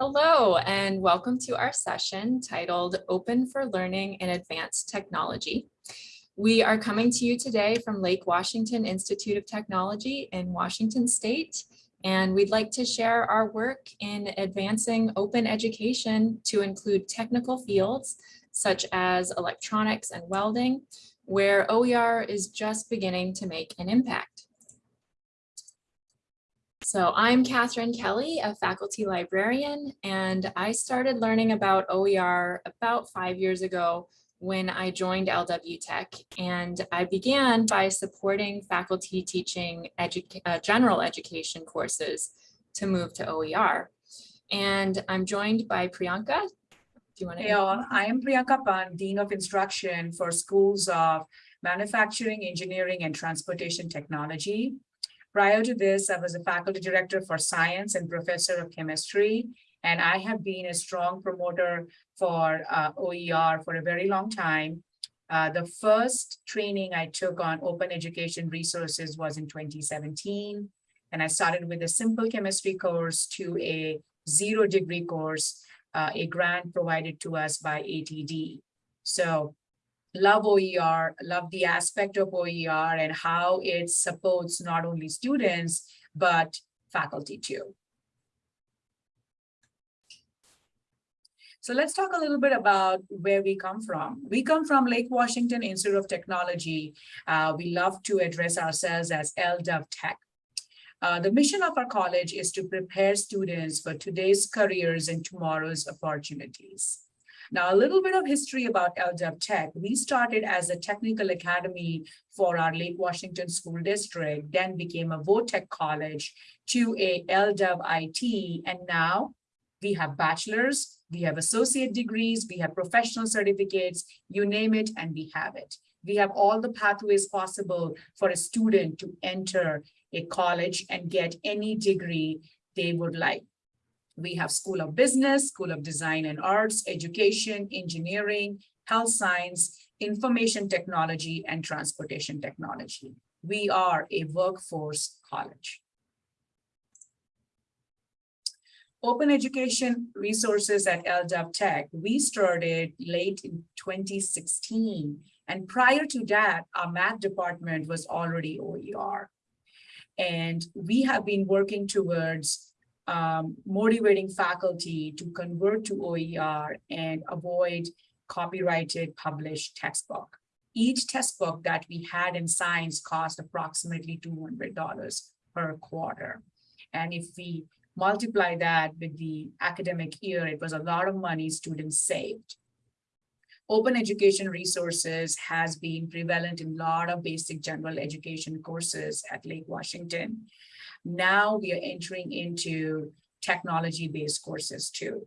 Hello, and welcome to our session titled Open for Learning in Advanced Technology. We are coming to you today from Lake Washington Institute of Technology in Washington State, and we'd like to share our work in advancing open education to include technical fields such as electronics and welding, where OER is just beginning to make an impact. So I'm Catherine Kelly, a faculty librarian, and I started learning about OER about five years ago when I joined LW Tech. And I began by supporting faculty teaching edu uh, general education courses to move to OER. And I'm joined by Priyanka. Do you want to? Hey all, I am Priyanka Pan, Dean of Instruction for Schools of Manufacturing, Engineering, and Transportation Technology. Prior to this, I was a faculty director for science and professor of chemistry, and I have been a strong promoter for uh, OER for a very long time. Uh, the first training I took on open education resources was in 2017, and I started with a simple chemistry course to a zero degree course, uh, a grant provided to us by ATD. So love OER, love the aspect of OER and how it supports not only students, but faculty too. So let's talk a little bit about where we come from. We come from Lake Washington Institute of Technology. Uh, we love to address ourselves as LW Tech. Uh, the mission of our college is to prepare students for today's careers and tomorrow's opportunities. Now, a little bit of history about LW Tech. We started as a technical academy for our Lake Washington School District, then became a VOTech college to a LW IT, and now we have bachelor's, we have associate degrees, we have professional certificates, you name it, and we have it. We have all the pathways possible for a student to enter a college and get any degree they would like. We have School of Business, School of Design and Arts, Education, Engineering, Health Science, Information Technology, and Transportation Technology. We are a workforce college. Open education resources at LW Tech, we started late in 2016. And prior to that, our math department was already OER. And we have been working towards um, motivating faculty to convert to OER and avoid copyrighted published textbook. Each textbook that we had in science cost approximately $200 per quarter. And if we multiply that with the academic year, it was a lot of money students saved. Open education resources has been prevalent in a lot of basic general education courses at Lake Washington. Now we are entering into technology-based courses too.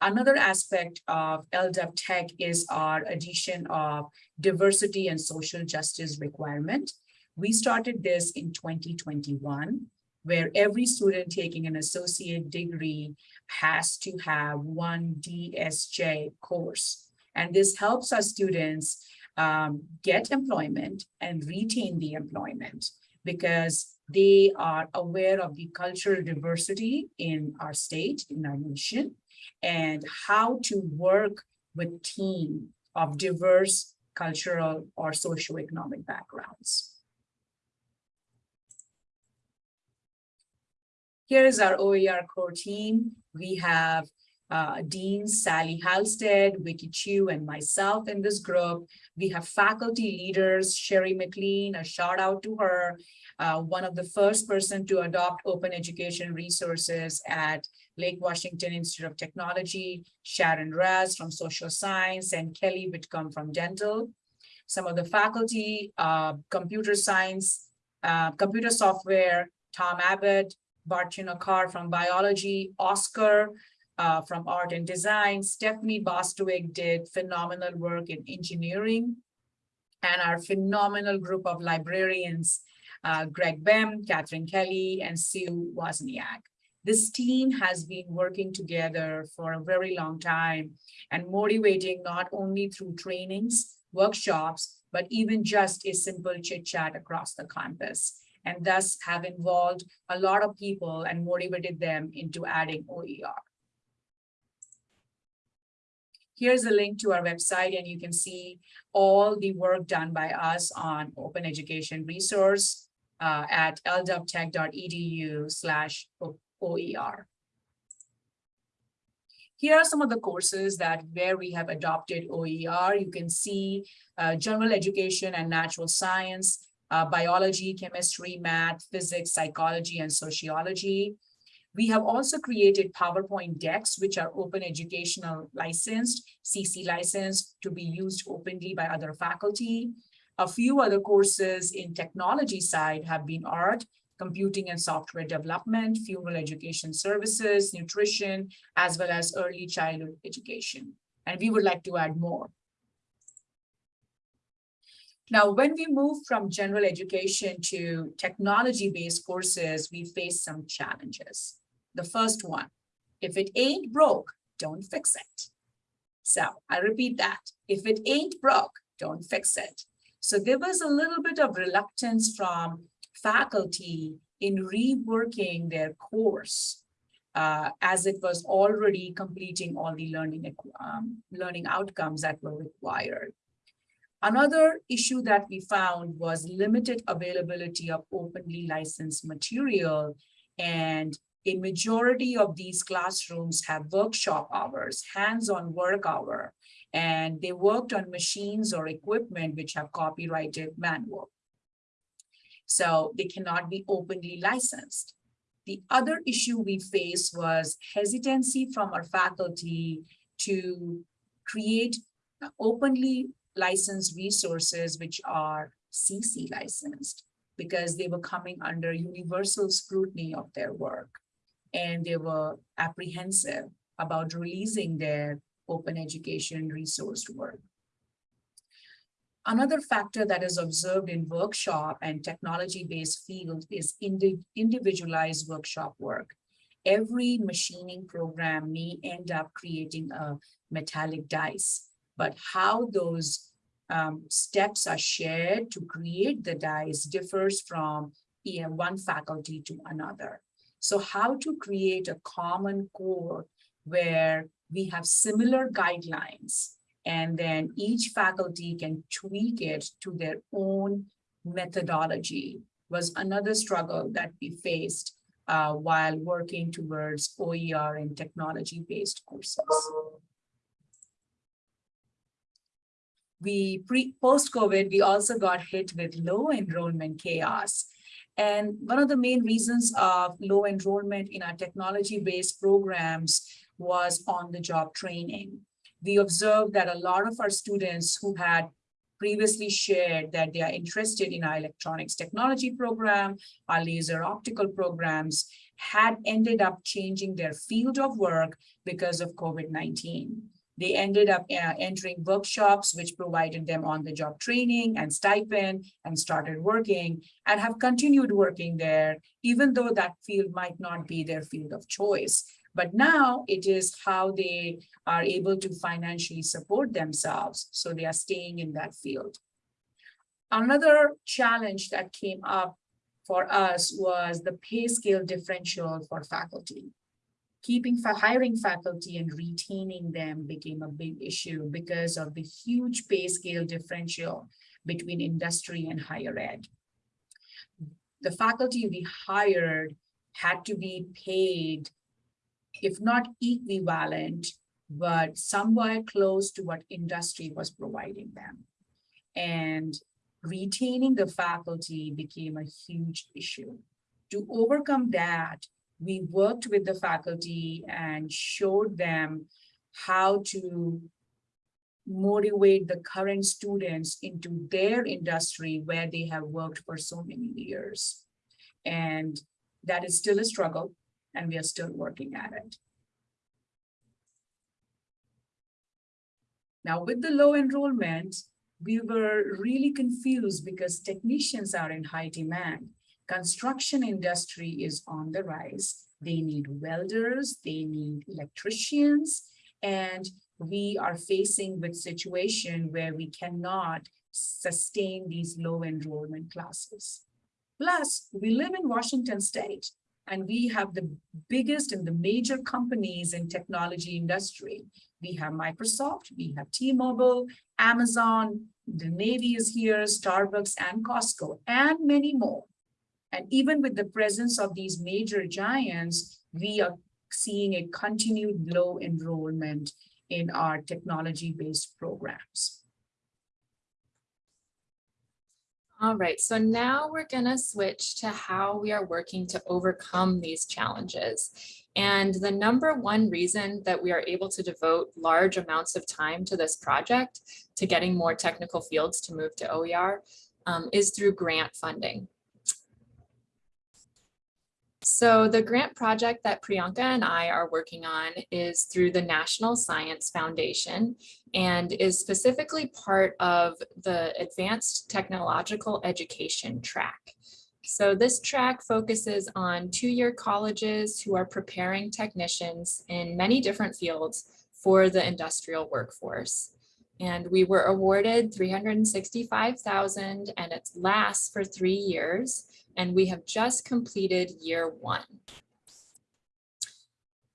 Another aspect of LW Tech is our addition of diversity and social justice requirement. We started this in 2021, where every student taking an associate degree has to have one DSJ course. And this helps our students um, get employment and retain the employment because they are aware of the cultural diversity in our state, in our nation, and how to work with team of diverse cultural or socioeconomic backgrounds. Here is our OER core team. We have uh, Dean Sally Halstead, Vicky Chu, and myself in this group. We have faculty leaders, Sherry McLean, a shout out to her, uh, one of the first person to adopt open education resources at Lake Washington Institute of Technology, Sharon Raz from social science, and Kelly Whitcomb from dental. Some of the faculty, uh, computer science, uh, computer software, Tom Abbott, Bartuna Carr from biology, Oscar uh, from art and design, Stephanie Bostwick did phenomenal work in engineering, and our phenomenal group of librarians uh, Greg Bem, Catherine Kelly, and Sue Wozniak. This team has been working together for a very long time and motivating not only through trainings, workshops, but even just a simple chit chat across the campus and thus have involved a lot of people and motivated them into adding OER. Here's a link to our website and you can see all the work done by us on open education resource uh, at ldubtech.edu slash OER. Here are some of the courses that where we have adopted OER. You can see uh, general education and natural science, uh, biology, chemistry, math, physics, psychology, and sociology. We have also created PowerPoint decks, which are open educational licensed, CC licensed to be used openly by other faculty. A few other courses in technology side have been art, computing and software development, funeral education services, nutrition, as well as early childhood education. And we would like to add more. Now, when we move from general education to technology-based courses, we face some challenges. The first one, if it ain't broke, don't fix it. So I repeat that, if it ain't broke, don't fix it. So there was a little bit of reluctance from faculty in reworking their course uh, as it was already completing all the learning, um, learning outcomes that were required. Another issue that we found was limited availability of openly licensed material. And a majority of these classrooms have workshop hours, hands-on work hour, and they worked on machines or equipment which have copyrighted manual. So they cannot be openly licensed. The other issue we faced was hesitancy from our faculty to create openly licensed resources which are CC licensed because they were coming under universal scrutiny of their work and they were apprehensive about releasing their open education resource work. Another factor that is observed in workshop and technology-based field is indi individualized workshop work. Every machining program may end up creating a metallic dice, but how those um, steps are shared to create the dice differs from one faculty to another. So how to create a common core where we have similar guidelines and then each faculty can tweak it to their own methodology was another struggle that we faced uh, while working towards OER and technology-based courses. We pre post-COVID, we also got hit with low enrollment chaos. And one of the main reasons of low enrollment in our technology-based programs was on-the-job training. We observed that a lot of our students who had previously shared that they are interested in our electronics technology program, our laser optical programs, had ended up changing their field of work because of COVID-19. They ended up uh, entering workshops, which provided them on-the-job training and stipend and started working and have continued working there, even though that field might not be their field of choice. But now it is how they are able to financially support themselves. So they are staying in that field. Another challenge that came up for us was the pay scale differential for faculty keeping for hiring faculty and retaining them became a big issue because of the huge pay scale differential between industry and higher ed. The faculty we hired had to be paid, if not equivalent, but somewhere close to what industry was providing them. And retaining the faculty became a huge issue. To overcome that, we worked with the faculty and showed them how to motivate the current students into their industry where they have worked for so many years. And that is still a struggle and we are still working at it. Now with the low enrollment, we were really confused because technicians are in high demand construction industry is on the rise. They need welders, they need electricians, and we are facing with situation where we cannot sustain these low enrollment classes. Plus, we live in Washington state, And we have the biggest and the major companies in technology industry. We have Microsoft, we have T-Mobile, Amazon, the Navy is here, Starbucks and Costco, and many more. And even with the presence of these major giants, we are seeing a continued low enrollment in our technology-based programs. All right, so now we're gonna switch to how we are working to overcome these challenges. And the number one reason that we are able to devote large amounts of time to this project, to getting more technical fields to move to OER, um, is through grant funding. So the grant project that Priyanka and I are working on is through the National Science Foundation and is specifically part of the Advanced Technological Education track. So this track focuses on two-year colleges who are preparing technicians in many different fields for the industrial workforce. And we were awarded 365,000 and it lasts for three years and we have just completed year one.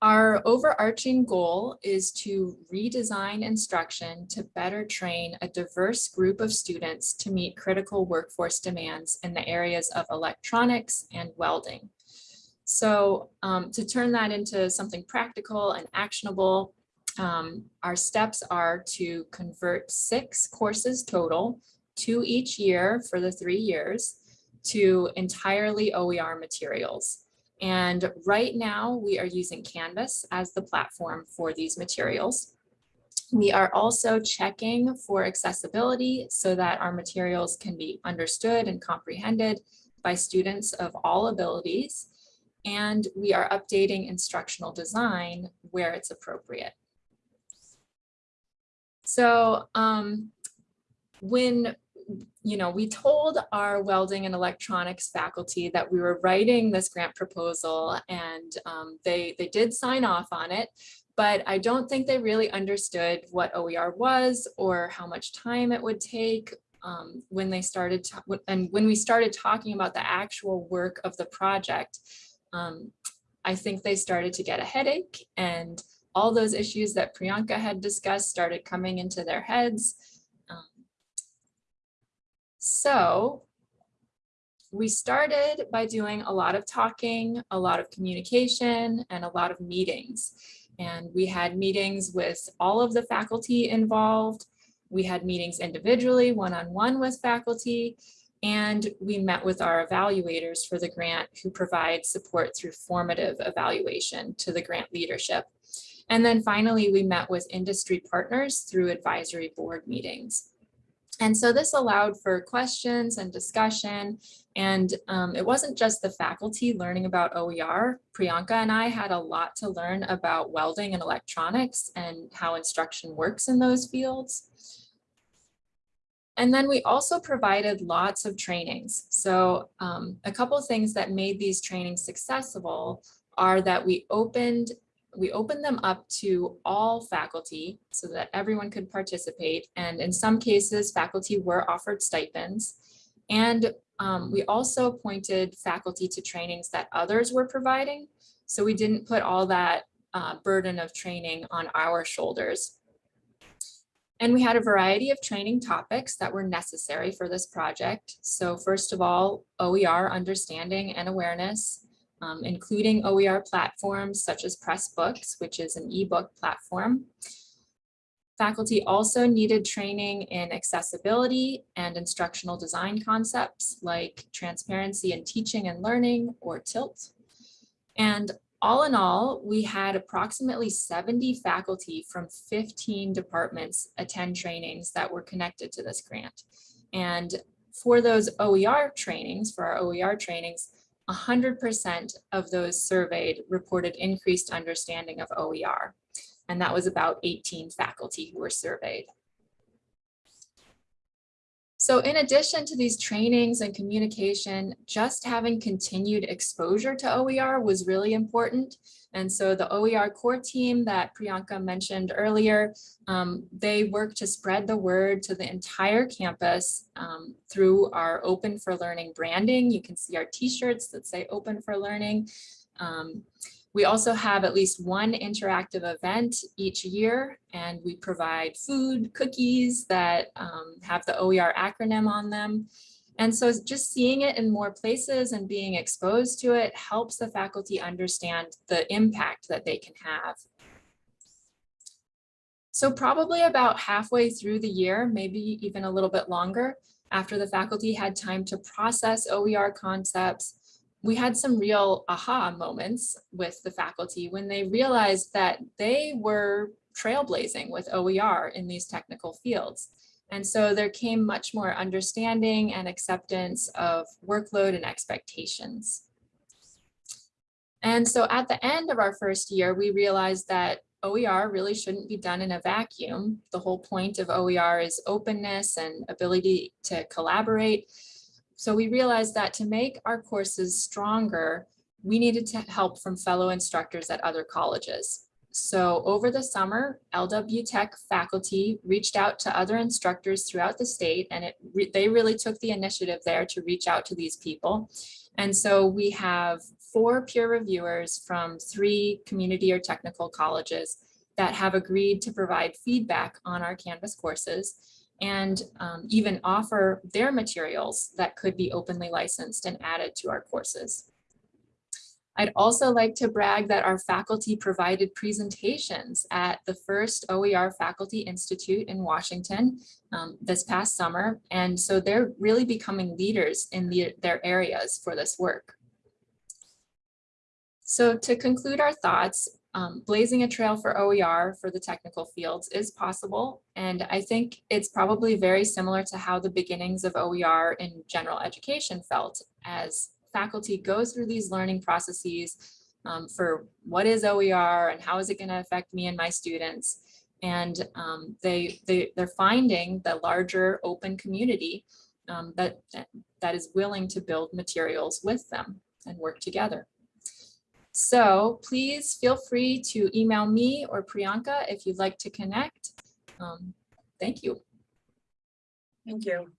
Our overarching goal is to redesign instruction to better train a diverse group of students to meet critical workforce demands in the areas of electronics and welding. So um, to turn that into something practical and actionable, um, our steps are to convert six courses total, two each year for the three years, to entirely OER materials. And right now we are using Canvas as the platform for these materials. We are also checking for accessibility so that our materials can be understood and comprehended by students of all abilities. And we are updating instructional design where it's appropriate. So um, when you know, we told our welding and electronics faculty that we were writing this grant proposal and um, they, they did sign off on it, but I don't think they really understood what OER was or how much time it would take um, when they started and when we started talking about the actual work of the project, um, I think they started to get a headache and all those issues that Priyanka had discussed started coming into their heads. Um, so we started by doing a lot of talking, a lot of communication, and a lot of meetings. And we had meetings with all of the faculty involved. We had meetings individually, one-on-one -on -one with faculty, and we met with our evaluators for the grant who provide support through formative evaluation to the grant leadership. And then finally, we met with industry partners through advisory board meetings. And so this allowed for questions and discussion. And um, it wasn't just the faculty learning about OER. Priyanka and I had a lot to learn about welding and electronics and how instruction works in those fields. And then we also provided lots of trainings. So um, a couple things that made these trainings successful are that we opened we opened them up to all faculty so that everyone could participate. And in some cases, faculty were offered stipends. And um, we also pointed faculty to trainings that others were providing. So we didn't put all that uh, burden of training on our shoulders. And we had a variety of training topics that were necessary for this project. So first of all, OER understanding and awareness, um, including OER platforms such as Pressbooks, which is an ebook platform. Faculty also needed training in accessibility and instructional design concepts like transparency in teaching and learning or TILT. And all in all, we had approximately 70 faculty from 15 departments attend trainings that were connected to this grant. And for those OER trainings, for our OER trainings, 100% of those surveyed reported increased understanding of OER. And that was about 18 faculty who were surveyed. So in addition to these trainings and communication, just having continued exposure to OER was really important. And so the OER core team that Priyanka mentioned earlier, um, they work to spread the word to the entire campus um, through our Open for Learning branding. You can see our t-shirts that say Open for Learning. Um, we also have at least one interactive event each year, and we provide food, cookies that um, have the OER acronym on them. And so just seeing it in more places and being exposed to it helps the faculty understand the impact that they can have. So probably about halfway through the year, maybe even a little bit longer, after the faculty had time to process OER concepts, we had some real aha moments with the faculty when they realized that they were trailblazing with OER in these technical fields. And so there came much more understanding and acceptance of workload and expectations. And so at the end of our first year, we realized that OER really shouldn't be done in a vacuum. The whole point of OER is openness and ability to collaborate. So we realized that to make our courses stronger, we needed to help from fellow instructors at other colleges. So over the summer, LW Tech faculty reached out to other instructors throughout the state and it re they really took the initiative there to reach out to these people. And so we have four peer reviewers from three community or technical colleges that have agreed to provide feedback on our Canvas courses and um, even offer their materials that could be openly licensed and added to our courses. I'd also like to brag that our faculty provided presentations at the first OER Faculty Institute in Washington um, this past summer. And so they're really becoming leaders in the, their areas for this work. So to conclude our thoughts, um, blazing a trail for OER for the technical fields is possible. And I think it's probably very similar to how the beginnings of OER in general education felt as faculty go through these learning processes um, for what is OER and how is it going to affect me and my students. And um, they, they, they're finding the larger open community um, that, that is willing to build materials with them and work together. So please feel free to email me or Priyanka if you'd like to connect. Um, thank you. Thank you.